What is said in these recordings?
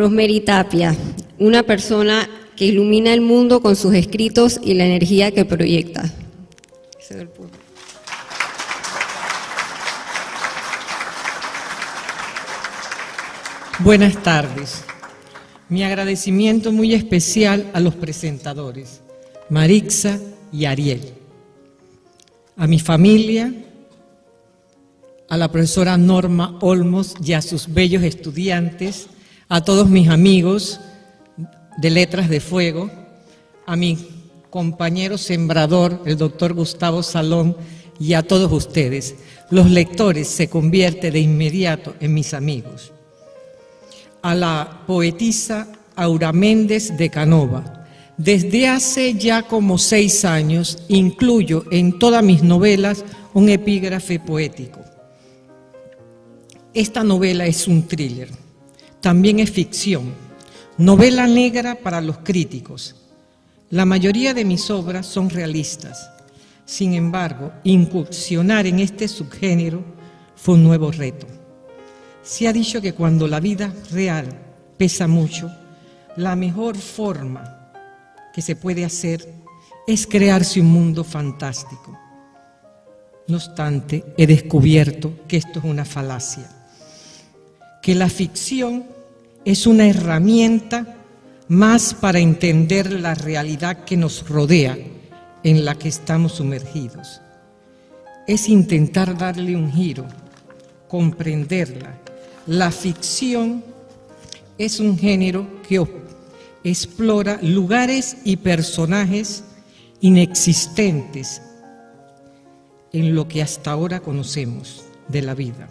Rosemary Tapia, una persona que ilumina el mundo con sus escritos y la energía que proyecta. Buenas tardes. Mi agradecimiento muy especial a los presentadores, Marixa y Ariel, a mi familia, a la profesora Norma Olmos y a sus bellos estudiantes, a todos mis amigos de Letras de Fuego, a mi compañero sembrador, el doctor Gustavo Salón, y a todos ustedes. Los lectores se convierten de inmediato en mis amigos. A la poetisa Aura Méndez de Canova. Desde hace ya como seis años incluyo en todas mis novelas un epígrafe poético. Esta novela es un thriller, también es ficción, novela negra para los críticos. La mayoría de mis obras son realistas. Sin embargo, incursionar en este subgénero fue un nuevo reto. Se ha dicho que cuando la vida real pesa mucho, la mejor forma que se puede hacer es crearse un mundo fantástico. No obstante, he descubierto que esto es una falacia que la ficción es una herramienta más para entender la realidad que nos rodea, en la que estamos sumergidos. Es intentar darle un giro, comprenderla. La ficción es un género que explora lugares y personajes inexistentes en lo que hasta ahora conocemos de la vida.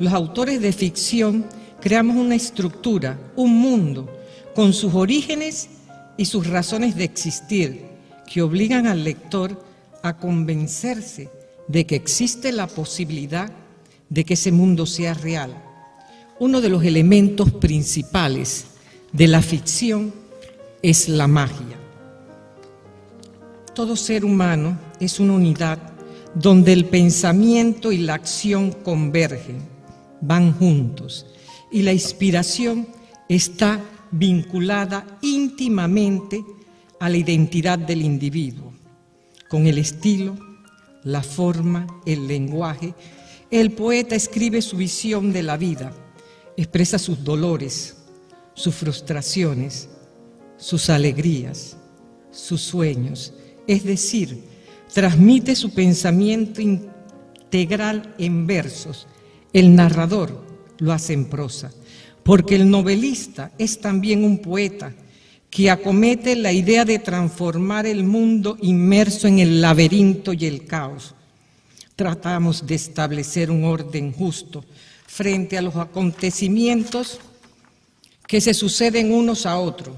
Los autores de ficción creamos una estructura, un mundo, con sus orígenes y sus razones de existir, que obligan al lector a convencerse de que existe la posibilidad de que ese mundo sea real. Uno de los elementos principales de la ficción es la magia. Todo ser humano es una unidad donde el pensamiento y la acción convergen van juntos y la inspiración está vinculada íntimamente a la identidad del individuo, con el estilo, la forma, el lenguaje. El poeta escribe su visión de la vida, expresa sus dolores, sus frustraciones, sus alegrías, sus sueños, es decir, transmite su pensamiento integral en versos el narrador lo hace en prosa, porque el novelista es también un poeta que acomete la idea de transformar el mundo inmerso en el laberinto y el caos. Tratamos de establecer un orden justo frente a los acontecimientos que se suceden unos a otros.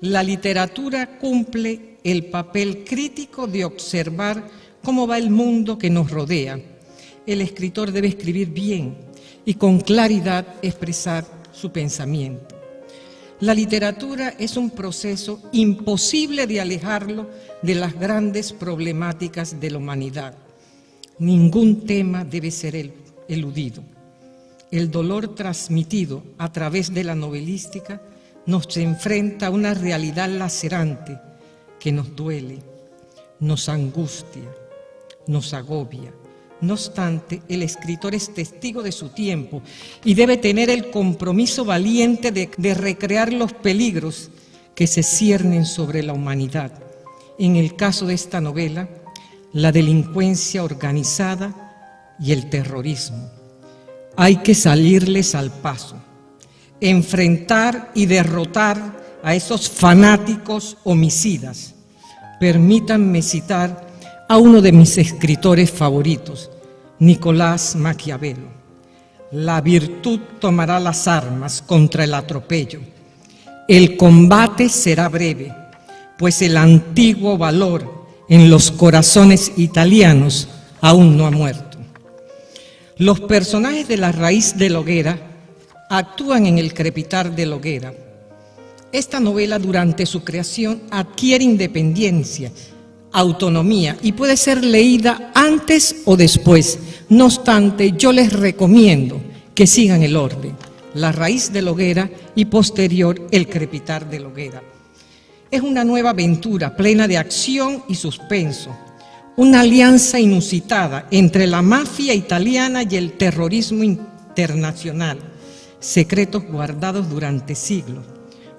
La literatura cumple el papel crítico de observar cómo va el mundo que nos rodea el escritor debe escribir bien y con claridad expresar su pensamiento. La literatura es un proceso imposible de alejarlo de las grandes problemáticas de la humanidad. Ningún tema debe ser eludido. El dolor transmitido a través de la novelística nos enfrenta a una realidad lacerante que nos duele, nos angustia, nos agobia, no obstante, el escritor es testigo de su tiempo y debe tener el compromiso valiente de, recrear los peligros que se ciernen sobre la humanidad. En el caso de esta novela, la delincuencia organizada y el terrorismo. Hay que salirles al paso, enfrentar y derrotar a esos fanáticos homicidas. Permítanme citar a uno de mis escritores favoritos, Nicolás Maquiavelo. La virtud tomará las armas contra el atropello. El combate será breve, pues el antiguo valor en los corazones italianos aún no ha muerto. Los personajes de la raíz de la hoguera actúan en el crepitar de la hoguera. Esta novela durante su creación adquiere independencia autonomía y puede ser leída antes o después. No obstante, yo les recomiendo que sigan el orden. la raíz de la hoguera y posterior el crepitar de la hoguera. Es una nueva aventura plena de acción y suspenso, una alianza inusitada entre la mafia italiana y el terrorismo internacional, secretos guardados durante siglos,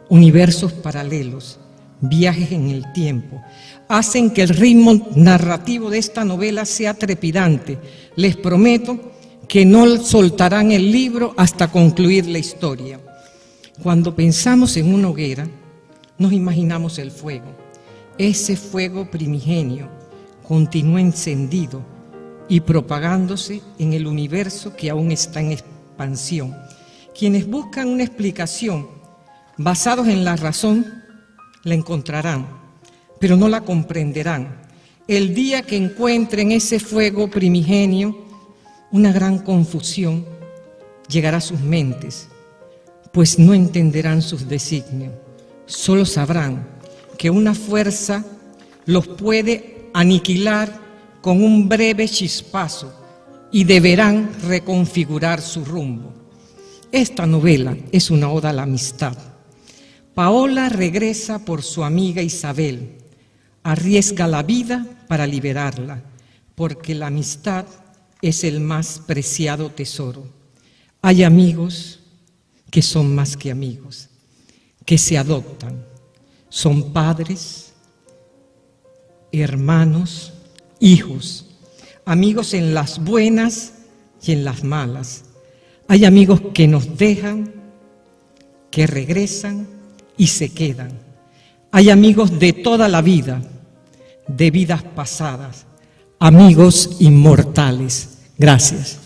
universos paralelos, viajes en el tiempo, hacen que el ritmo narrativo de esta novela sea trepidante. Les prometo que no soltarán el libro hasta concluir la historia. Cuando pensamos en una hoguera, nos imaginamos el fuego. Ese fuego primigenio continúa encendido y propagándose en el universo que aún está en expansión. Quienes buscan una explicación basados en la razón, la encontrarán, pero no la comprenderán. El día que encuentren ese fuego primigenio, una gran confusión llegará a sus mentes, pues no entenderán sus designios solo sabrán que una fuerza los puede aniquilar con un breve chispazo y deberán reconfigurar su rumbo. Esta novela es una oda a la amistad. Paola regresa por su amiga Isabel, arriesga la vida para liberarla, porque la amistad es el más preciado tesoro. Hay amigos que son más que amigos que se adoptan. Son padres, hermanos, hijos, amigos en las buenas y en las malas. Hay amigos que nos dejan, que regresan y se quedan. Hay amigos de toda la vida, de vidas pasadas, amigos inmortales. Gracias.